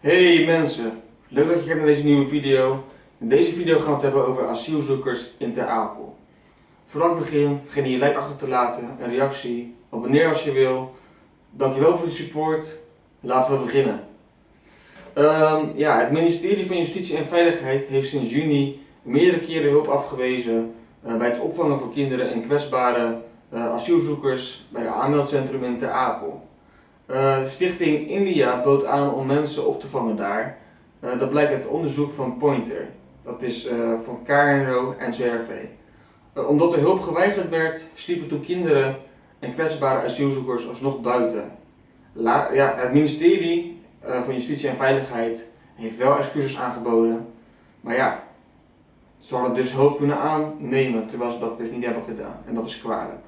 Hey mensen, leuk dat je kijkt naar deze nieuwe video. In deze video gaan we het hebben over asielzoekers in Ter Apel. Voordat ik begin, vergeet niet je like achter te laten, een reactie, abonneer als je wil. Dankjewel voor de support. Laten we beginnen. Ehm, ja, het ministerie van Justitie en Veiligheid heeft sinds juni meerdere keren hulp afgewezen eh, bij het opvangen van kinderen en kwetsbare eh, asielzoekers bij het aanmeldcentrum in Ter Apel. Uh, Stichting India bood aan om mensen op te vangen daar. Uh, dat blijkt uit onderzoek van Pointer. Dat is uh, van KNRO en CRV. omdat de hulp geweigerd werd, sliepen toen kinderen en kwetsbare asielzoekers alsnog buiten. Ja, het ministerie van Justitie en Veiligheid heeft wel excuses aangeboden. Maar ja, ze hadden dus hulp kunnen aannemen, terwijl ze dat dus niet hebben gedaan. En dat is kwalijk.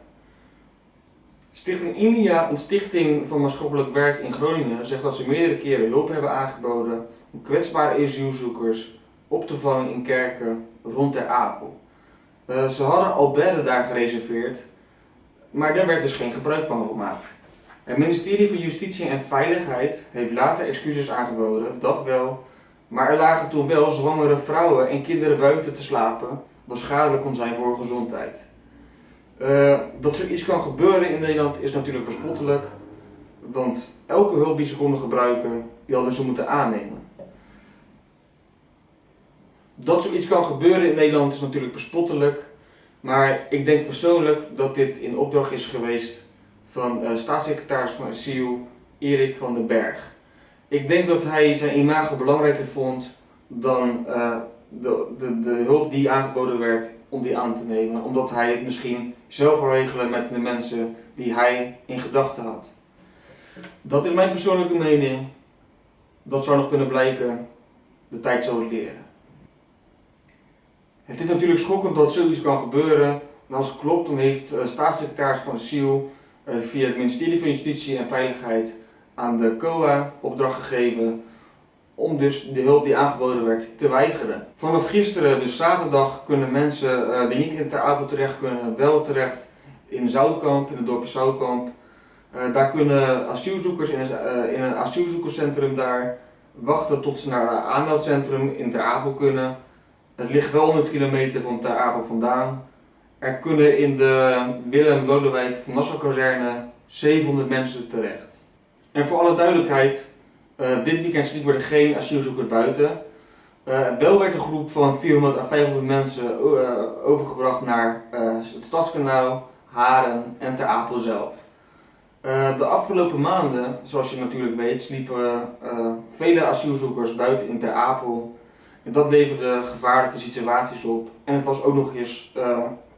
Stichting India, een stichting van maatschappelijk werk in Groningen, zegt dat ze meerdere keren hulp hebben aangeboden om kwetsbare asielzoekers op te vangen in kerken rond Ter Apel. Uh, ze hadden al bedden daar gereserveerd, maar daar werd dus geen gebruik van gemaakt. Het ministerie van Justitie en Veiligheid heeft later excuses aangeboden, dat wel, maar er lagen toen wel zwangere vrouwen en kinderen buiten te slapen, wat schadelijk kon zijn voor gezondheid. Uh, dat zoiets kan gebeuren in Nederland is natuurlijk bespottelijk, want elke hulp die ze konden gebruiken, die hadden ze moeten aannemen. Dat zoiets kan gebeuren in Nederland is natuurlijk bespottelijk, maar ik denk persoonlijk dat dit in opdracht is geweest van uh, staatssecretaris van Asiel Erik van den Berg. Ik denk dat hij zijn imago belangrijker vond dan uh, de, de, de hulp die aangeboden werd om die aan te nemen, omdat hij het misschien zelf wil regelen met de mensen die hij in gedachten had. Dat is mijn persoonlijke mening. Dat zou nog kunnen blijken. De tijd zal leren. Het is natuurlijk schokkend dat zoiets kan gebeuren. En als het klopt, dan heeft de staatssecretaris van Asiel eh, via het ministerie van Justitie en Veiligheid aan de COA opdracht gegeven om dus de hulp die aangeboden werd te weigeren. Vanaf gisteren, dus zaterdag, kunnen mensen uh, die niet in Ter Apel terecht kunnen, wel terecht in Zoutkamp, in het dorpje Zoutkamp. Uh, daar kunnen asielzoekers in een, uh, in een asielzoekerscentrum daar wachten tot ze naar het aanmeldcentrum in Ter Apel kunnen. Het ligt wel 100 kilometer van Ter Apel vandaan. Er kunnen in de Willem Lodewijk van Nassau kazerne 700 mensen terecht. En voor alle duidelijkheid, uh, dit weekend sliepen er geen asielzoekers buiten. Uh, wel werd een groep van 400 à 500 mensen uh, overgebracht naar het Stadskanaal, Haren en Ter Apel zelf. de afgelopen maanden, zoals je natuurlijk weet, sliepen vele asielzoekers buiten in Ter Apel. En dat leverde gevaarlijke situaties op. En het was ook nog eens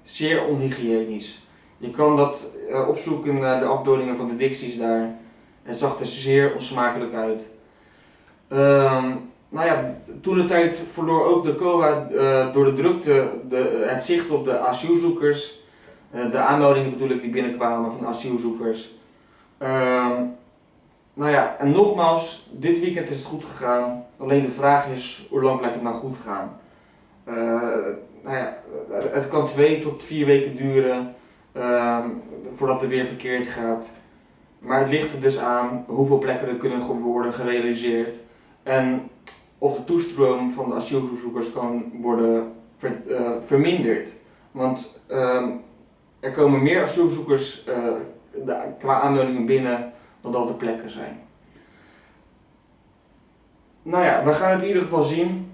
zeer onhygiënisch. Je kan dat opzoeken naar de afbeeldingen van de dicties daar. Het zag er zeer onsmakelijk uit. Uh, nou ja, toen de tijd verloor ook de COA uh, door de drukte de, het zicht op de asielzoekers. Uh, de aanmeldingen bedoel ik die binnenkwamen van asielzoekers. Uh, nou ja, en nogmaals, dit weekend is het goed gegaan. Alleen de vraag is, hoe lang blijft het nou goed gaan? Uh, nou ja, het kan twee tot vier weken duren ehm, voordat het weer verkeerd gaat. Maar het ligt er dus aan hoeveel plekken er kunnen worden gerealiseerd en of de toestroom van de asielzoekers kan worden uh, verminderd. Want uh, er komen meer asielzoekers de, qua aanmeldingen binnen dan dat er plekken zijn. Nou ja, we gaan het in ieder geval zien.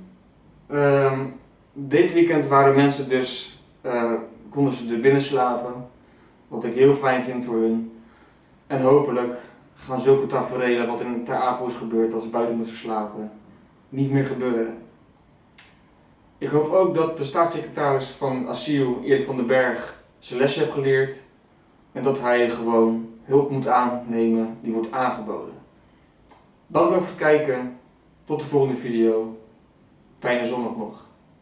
Ehm, dit weekend waren mensen dus, eh, konden ze er binnen slapen. Wat ik heel fijn vind voor hun. En hopelijk gaan zulke tafereelen wat in Ter Apel is gebeurd, ze buiten moeten slapen, niet meer gebeuren. Ik hoop ook dat de staatssecretaris van asiel, Erik van den Berg, zijn lesje heeft geleerd en dat hij gewoon hulp moet aannemen die wordt aangeboden. Dank voor het kijken, tot de volgende video. Fijne zondag nog.